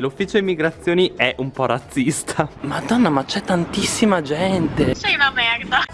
L'ufficio immigrazioni è un po' razzista. Madonna ma c'è tantissima gente. Sei una merda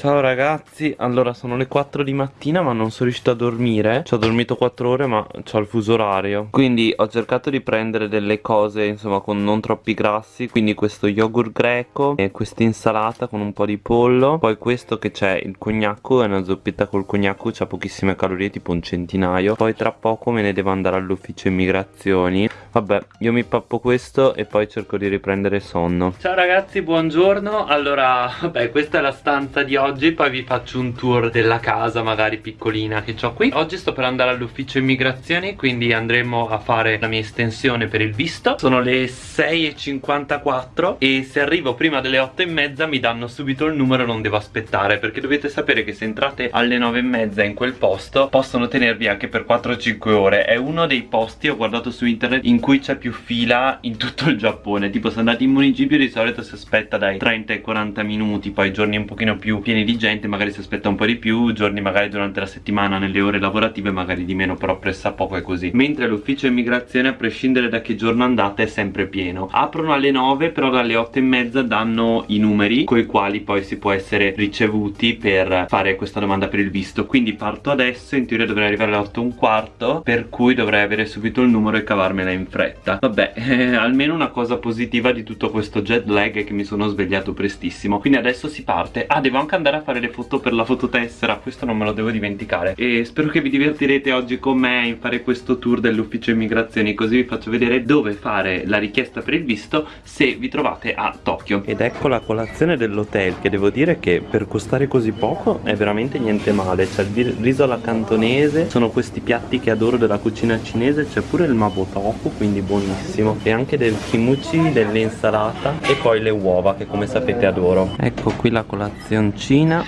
Ciao ragazzi, allora sono le 4 di mattina ma non sono riuscito a dormire. Ci ho dormito 4 ore ma ho il fuso orario. Quindi ho cercato di prendere delle cose insomma con non troppi grassi. Quindi questo yogurt greco e questa insalata con un po' di pollo. Poi questo che c'è il cognacco, è una zuppietta col cognacco C'ha pochissime calorie, tipo un centinaio. Poi tra poco me ne devo andare all'ufficio immigrazioni. Vabbè, io mi pappo questo e poi cerco di riprendere sonno. Ciao ragazzi, buongiorno. Allora, vabbè, questa è la stanza di oggi oggi poi vi faccio un tour della casa magari piccolina che ho qui. Oggi sto per andare all'ufficio immigrazioni quindi andremo a fare la mia estensione per il visto. Sono le 6.54 e se arrivo prima delle 8.30 mi danno subito il numero non devo aspettare Perché dovete sapere che se entrate alle 9.30 in quel posto possono tenervi anche per 4-5 ore. È uno dei posti, ho guardato su internet, in cui c'è più fila in tutto il Giappone. Tipo se andate in municipio di solito si aspetta dai 30 ai 40 minuti Poi giorni un pochino più pieni pieni di gente magari si aspetta un po' di più giorni magari durante la settimana nelle ore lavorative magari di meno però pressa poco è così. Mentre l'ufficio immigrazione a prescindere da che giorno andate è sempre pieno. Aprono alle 9 però dalle 8 e mezza danno i numeri con i quali poi si può essere ricevuti per fare questa domanda per il visto. Quindi parto adesso in teoria dovrei arrivare alle 8 e un quarto per cui dovrei avere subito il numero e cavarmela in fretta. Vabbè eh, almeno una cosa positiva di tutto questo jet lag è che mi sono svegliato prestissimo. Quindi adesso si parte. Ah devo anche andare andare a fare le foto per la fototessera questo non me lo devo dimenticare. E spero che vi divertirete oggi con me in fare questo tour dell'ufficio immigrazioni così vi faccio vedere dove fare la richiesta per il visto se vi trovate a Tokyo. Ed ecco la colazione dell'hotel che devo dire che per costare così poco è veramente niente male. C'è il riso alla cantonese sono questi piatti che adoro della cucina cinese c'è pure il mabo tofu quindi buonissimo. E anche del kimchi dell'insalata e poi le uova che come sapete adoro. Ecco qui la colazioncina cucina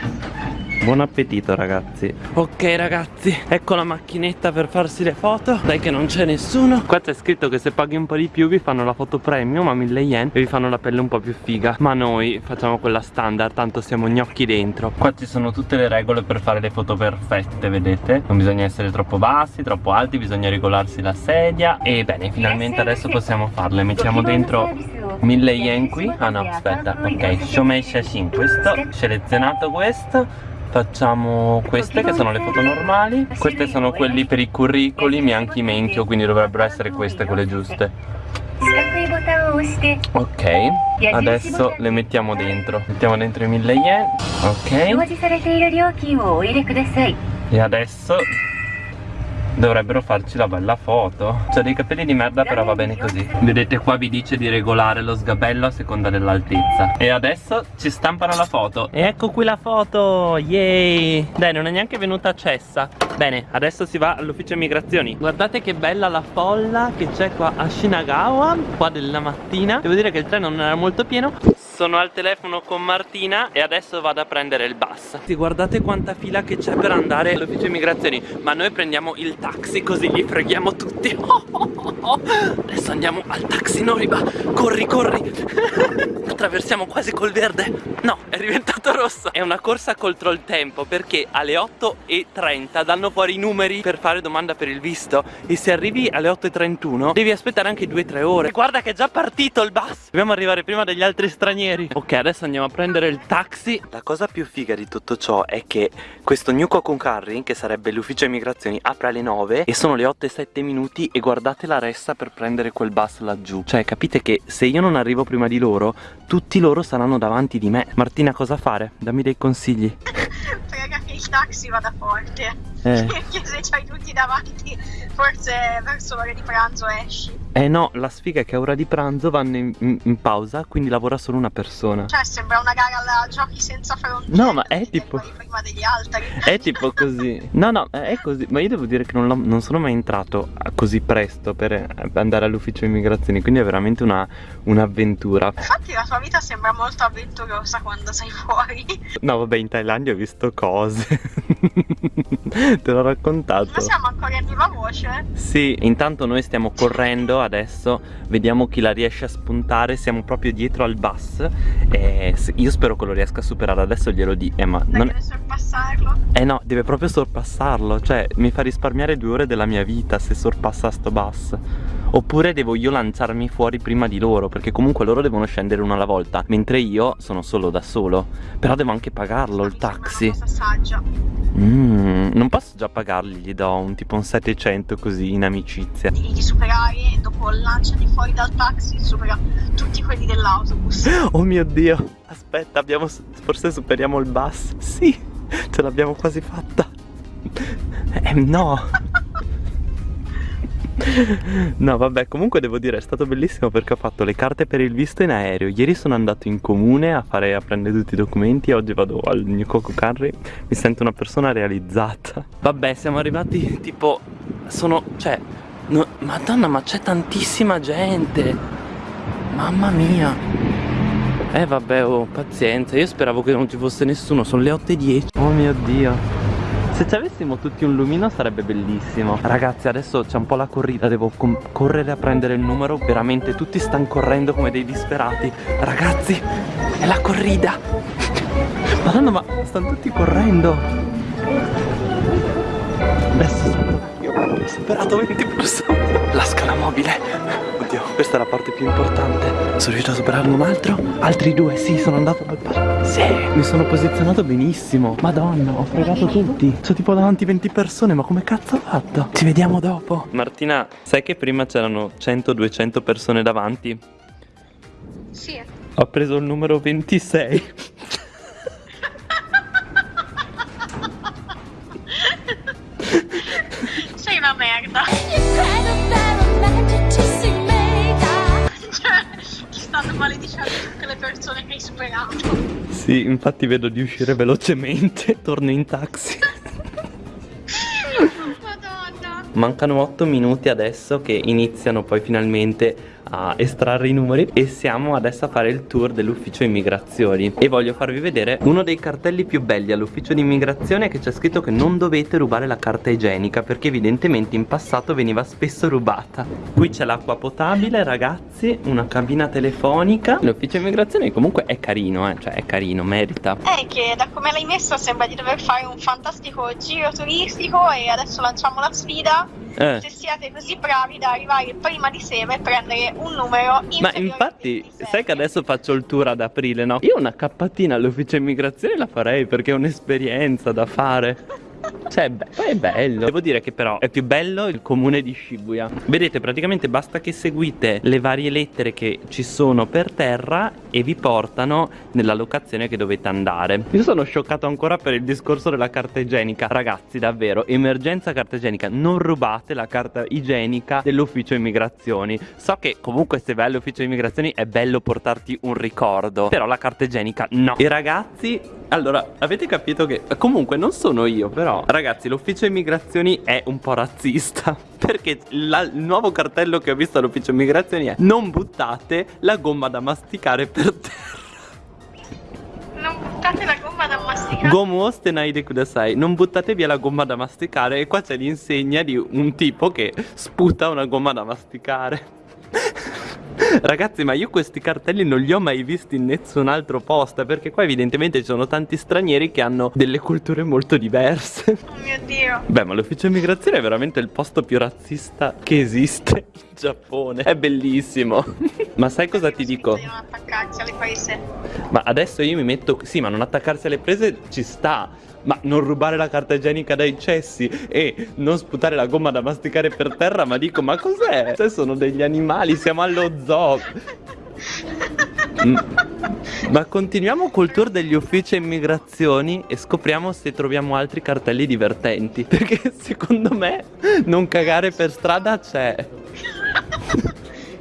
Buon appetito ragazzi. Ok ragazzi Ecco la macchinetta per farsi le foto. Dai che non c'è nessuno. Qua c'è scritto che se paghi un po' di più vi fanno la foto premium a 1000 yen E vi fanno la pelle un po' più figa. Ma noi facciamo quella standard Tanto siamo gnocchi dentro. Qua ci sono tutte le regole per fare le foto perfette Vedete? Non bisogna essere troppo bassi, troppo alti Bisogna regolarsi la sedia. E bene finalmente adesso possiamo farle. Mettiamo dentro 1000 yen qui. Ah no aspetta Ok. Shomei Shashin questo. Selezionato questo Facciamo queste che sono le foto normali Queste sono quelli per i curriculum e anche i mentio Quindi dovrebbero essere queste quelle giuste. Ok Adesso le mettiamo dentro. Mettiamo dentro i 1000 yen. Ok. E adesso Dovrebbero farci la bella foto. C'ha dei capelli di merda però va bene così. Vedete qua vi dice di regolare lo sgabello a seconda dell'altezza. E adesso ci stampano la foto. E ecco qui la foto Yay. Dai non è neanche venuta cessa Bene adesso si va all'ufficio immigrazioni. Guardate che bella la folla che c'è qua a Shinagawa Qua della mattina. Devo dire che il treno non era molto pieno sono al telefono con Martina e adesso vado a prendere il bus. Guardate quanta fila che c'è per andare? All'ufficio immigrazioni Ma noi prendiamo il taxi così li freghiamo tutti. Adesso andiamo al taxi Noriba Corri corri Attraversiamo quasi col verde. No è diventato rosso. È una corsa contro il tempo perché alle 8.30 danno fuori i numeri. Per fare domanda per il visto E se arrivi alle 8.31 devi aspettare anche 2-3 ore. Guarda che è già partito il bus. Dobbiamo arrivare prima degli altri stranieri. Ok adesso andiamo a prendere il taxi. La cosa più figa di tutto ciò è che questo New Carry Che sarebbe l'ufficio immigrazioni apre alle 9 E sono le 8 e 7 minuti E guardate la resta per prendere quel bus laggiù. Cioè capite che se io non arrivo prima di loro Tutti loro saranno davanti di me Martina cosa fare? Dammi dei consigli Prega che il taxi vada forte eh. Perché se c'hai tutti davanti Forse verso l'ora di pranzo esci eh no, la sfiga è che a ora di pranzo vanno in, in, in, pausa, quindi lavora solo una persona. Cioè, sembra una gara alla giochi senza frontiere. No, ma è tipo... Prima degli altri. È tipo così. No, no, è così. Ma io devo dire che non, non sono mai entrato così presto per andare all'ufficio immigrazioni, quindi è veramente un'avventura. Un Infatti la tua vita sembra molto avventurosa quando sei fuori. No, vabbè, in Thailandia ho visto cose. Te l'ho raccontato. Ma siamo ancora in viva voce? Sì, intanto noi stiamo correndo adesso, vediamo chi la riesce a spuntare, siamo proprio dietro al bus e io spero che lo riesca a superare, adesso glielo di, eh, ma Dai, non... deve sorpassarlo. Eh no, deve proprio sorpassarlo, cioè mi fa risparmiare due ore della mia vita se sorpassa sto bus. Oppure devo io lanciarmi fuori prima di loro, perché comunque loro devono scendere uno alla volta, mentre io sono solo da solo. Però devo anche pagarlo il taxi. Mm, non posso già pagargli, gli do un tipo un 700 così in amicizia. Devi superare e dopo lanciati fuori dal taxi supera tutti quelli dell'autobus. Oh mio dio, aspetta, abbiamo, forse superiamo il bus. Sì, ce l'abbiamo quasi fatta. Eh no. No vabbè comunque devo dire è stato bellissimo perché ho fatto le carte per il visto in aereo. Ieri sono andato in comune a, fare, a prendere tutti i documenti Oggi vado al mio Coco Curry Mi sento una persona realizzata. Vabbè siamo arrivati tipo Sono cioè no, Madonna ma c'è tantissima gente. Mamma mia. Eh vabbè oh pazienza. Io speravo che non ci fosse nessuno. Sono le 8.10 Oh mio dio se ci avessimo tutti un lumino sarebbe bellissimo. Ragazzi adesso c'è un po' la corrida Devo correre a prendere il numero. Veramente tutti stanno correndo come dei disperati. Ragazzi è la corrida. Madonna ma stanno tutti correndo. Adesso sono io ho superato 20 persone La scala mobile. Oddio questa è la parte più importante. Sono riuscito a superarne un altro? Altri due sì sono andato al par Sì. Mi sono posizionato benissimo. Madonna ho fregato tutti. C'ho tipo davanti 20 persone ma come cazzo ho fatto? Ci vediamo dopo. Martina sai che prima c'erano 100-200 persone davanti? Sì. Ho preso il numero 26 maledicendo tutte le persone che hai superato. Sì infatti vedo di uscire velocemente Torno in taxi Madonna. Mancano 8 minuti adesso che iniziano poi finalmente a estrarre i numeri e siamo adesso a fare il tour dell'ufficio immigrazioni. E voglio farvi vedere uno dei cartelli più belli all'ufficio di immigrazione che c'è scritto che non dovete rubare la carta igienica perché evidentemente in passato veniva spesso rubata. Qui c'è l'acqua potabile ragazzi una cabina telefonica. L'ufficio immigrazione comunque è carino eh cioè è carino merita. È che da come l'hai messa sembra di dover fare un fantastico giro turistico e adesso lanciamo la sfida. Eh. Se siete così bravi da arrivare prima di sera e prendere un numero Ma infatti, a 26. sai che adesso faccio il tour ad aprile, no? Io una cappatina all'ufficio immigrazione la farei perché è un'esperienza da fare. Cioè, beh, è bello. Devo dire che però è più bello il comune di Shibuya. Vedete, praticamente basta che seguite le varie lettere che ci sono per terra e vi portano nella locazione che dovete andare. Io sono scioccato ancora per il discorso della carta igienica. Ragazzi, davvero, emergenza carta igienica. Non rubate la carta igienica dell'ufficio immigrazioni. So che comunque se vai all'ufficio immigrazioni è bello portarti un ricordo. Però la carta igienica no. E ragazzi, allora, avete capito che comunque non sono io, però ragazzi, l'ufficio immigrazioni è un po' razzista. Perché la- il nuovo cartello che ho visto all'ufficio immigrazioni è non buttate la gomma da masticare per terra. Non buttate la gomma da masticare. Gomu ostenai kudasai. Non buttate via la gomma da masticare. E qua c'è l'insegna di un tipo che sputa una gomma da masticare. Ragazzi, ma io questi cartelli non li ho mai visti in nessun altro posto. Perché qua evidentemente ci sono tanti stranieri che hanno delle culture molto diverse. oh mio dio. Beh, ma l'ufficio immigrazione è veramente il posto più razzista che esiste in Giappone. È bellissimo. ma sai cosa ti dico? Di non attaccarsi alle prese. Ma adesso io mi metto. Sì, ma non attaccarsi alle prese ci sta. Ma non rubare la carta igienica dai cessi e non sputare la gomma da masticare per terra, ma dico, ma cos'è? Se sono degli animali, siamo allo zoo. Mm. Ma continuiamo col tour degli uffici immigrazioni e scopriamo se troviamo altri cartelli divertenti. Perché secondo me non cagare per strada c'è.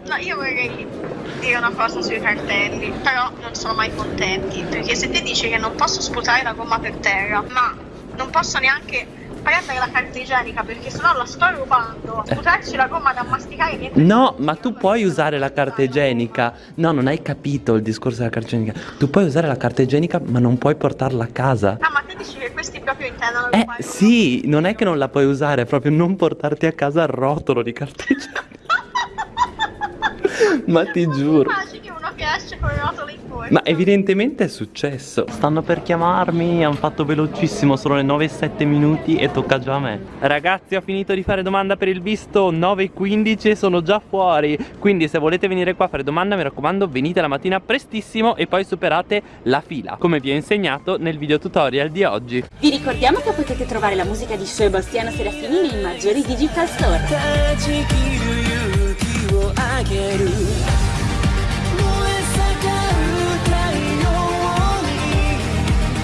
No, io vorrei dire una cosa sui cartelli, però non sono mai contenti, perché se te dici che non posso sputare la gomma per terra, ma non posso neanche prendere la carta igienica perché sennò la sto rubando, sputarci la gomma da masticare niente. No, ma tu puoi usare la carta igienica. No, non hai capito il discorso della carta igienica. Tu puoi usare la carta igienica, ma non puoi portarla a casa. Ah, ma te dici che questi proprio intendono Eh sì, non è che non la puoi usare, è proprio non portarti a casa il rotolo di carteggiamento. Ma ti giuro. Esce con il rotolo in bocca. Ma evidentemente è successo. Stanno per chiamarmi, hanno fatto velocissimo, sono le 9 e 7 minuti e tocca già a me. Ragazzi, ho finito di fare domanda per il visto 9 e 15 e sono già fuori. Quindi se volete venire qua a fare domanda, mi raccomando, venite la mattina prestissimo e poi superate la fila, come vi ho insegnato nel video tutorial di oggi. Vi ricordiamo che potete trovare la musica di Sebastiano Serafini nei maggiori digital store.